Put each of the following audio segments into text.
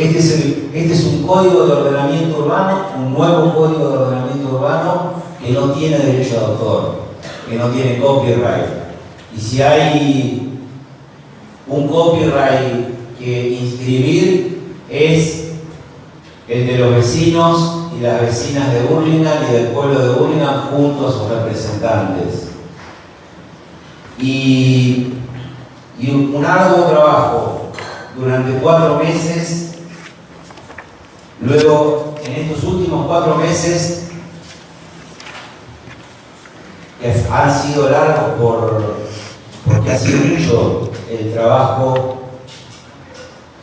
Este es, este es un código de ordenamiento urbano, un nuevo código de ordenamiento urbano que no tiene derecho de autor, que no tiene copyright. Y si hay un copyright que inscribir es el de los vecinos y las vecinas de Burlingame y del pueblo de Burlingame junto a sus representantes. Y, y un arduo trabajo durante cuatro meses Luego, en estos últimos cuatro meses, que han sido largos por, porque ha sido mucho el trabajo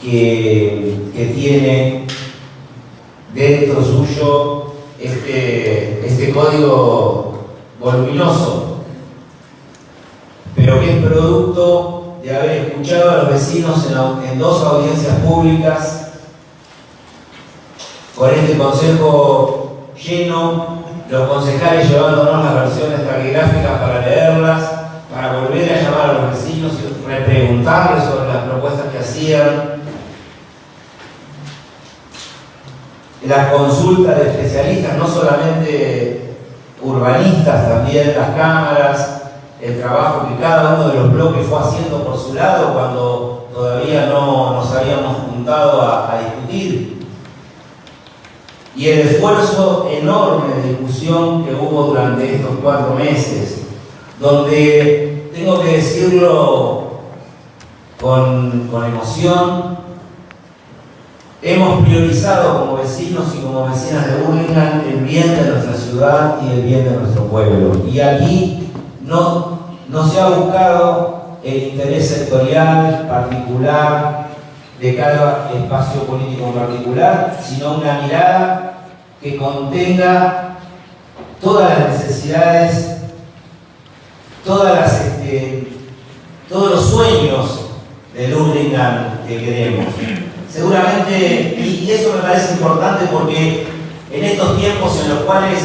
que, que tiene dentro suyo este, este código voluminoso, pero que es producto de haber escuchado a los vecinos en, en dos audiencias públicas con este consejo lleno, los concejales llevándonos las versiones taquigráficas para leerlas, para volver a llamar a los vecinos y repreguntarles sobre las propuestas que hacían. Las consultas de especialistas, no solamente urbanistas, también las cámaras, el trabajo que cada uno de los bloques fue haciendo por su lado cuando todavía no nos habíamos juntado a, a discutir y el esfuerzo enorme de discusión que hubo durante estos cuatro meses, donde tengo que decirlo con, emoción, hemos priorizado como vecinos y como vecinas de Burlingame el bien de nuestra ciudad y el bien de nuestro pueblo. Y aquí no, no se ha buscado el interés sectorial particular de cada espacio político en particular, sino una mirada que contenga todas las necesidades, este, todos los sueños del Hurlingham que queremos. Seguramente, y, eso me parece importante porque en estos tiempos en los cuales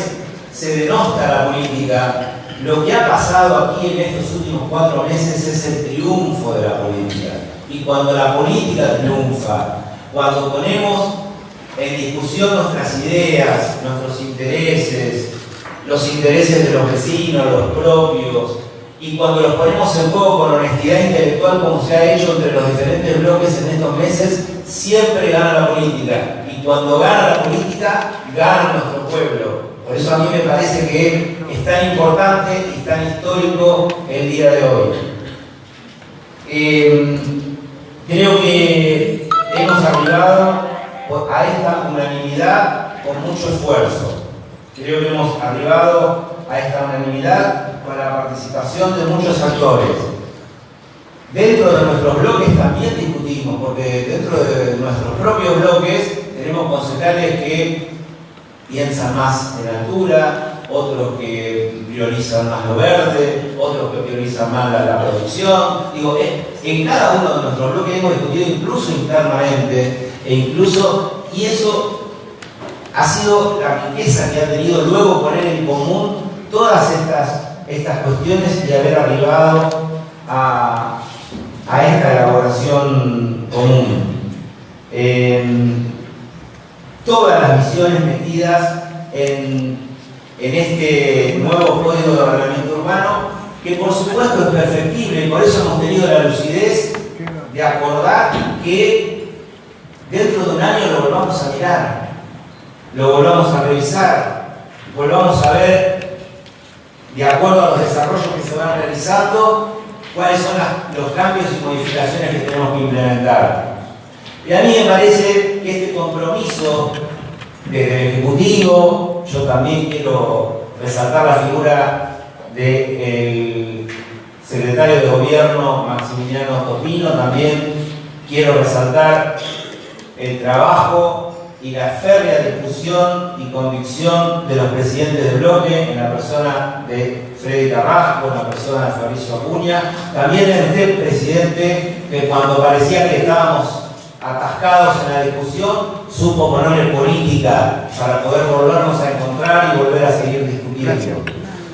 se denosta la política, lo que ha pasado aquí en estos últimos cuatro meses es el triunfo de la política. Y cuando la política triunfa, cuando ponemos en discusión nuestras ideas, nuestros intereses, los intereses de los vecinos, los propios, y cuando los ponemos en juego con honestidad intelectual como se ha hecho entre los diferentes bloques en estos meses, siempre gana la política. Y cuando gana la política, gana nuestro pueblo. Por eso a mí me parece que es tan importante y tan histórico el día de hoy. Eh, creo que hemos arribado a esta unanimidad con mucho esfuerzo. Creo que hemos arribado a esta unanimidad con la participación de muchos actores. Dentro de nuestros bloques también discutimos, porque dentro de nuestros propios bloques tenemos concejales que piensan más en altura, otros que priorizan más lo verde, otros que priorizan más la, producción. Digo, en cada uno de nuestros bloques hemos discutido incluso internamente e incluso, y eso ha sido la riqueza que ha tenido luego poner en común todas estas, estas cuestiones y haber arribado a, esta elaboración común. todas las visiones metidas en, en este nuevo código de ordenamiento urbano, que por supuesto es perfectible, por eso hemos tenido la lucidez de acordar que dentro de un año lo volvamos a mirar, lo volvamos a revisar, volvamos a ver, de acuerdo a los desarrollos que se van realizando, cuáles son los cambios y modificaciones que tenemos que implementar. Y a mí me parece que este compromiso desde el Ejecutivo, yo también quiero resaltar la figura del secretario de Gobierno Maximiliano Topino, también quiero resaltar el trabajo y la férrea discusión y convicción de los presidentes de bloque, en la persona de Freddy Carrasco, en la persona de Fabricio Acuña, también en este presidente que cuando parecía que estábamos atascados en la discusión, supo ponerle política para poder volvernos a encontrar y volver a seguir discutiendo.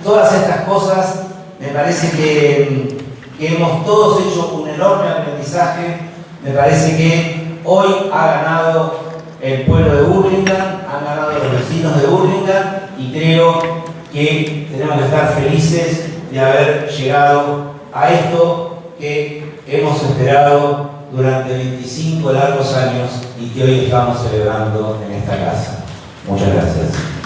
Todas estas cosas me parece que, que hemos todos hecho un enorme aprendizaje, me parece que Hoy ha ganado el pueblo de Burlingame, han ganado los vecinos de Burlingame y creo que tenemos que estar felices de haber llegado a esto que hemos esperado durante 25 largos años y que hoy estamos celebrando en esta casa. Muchas gracias.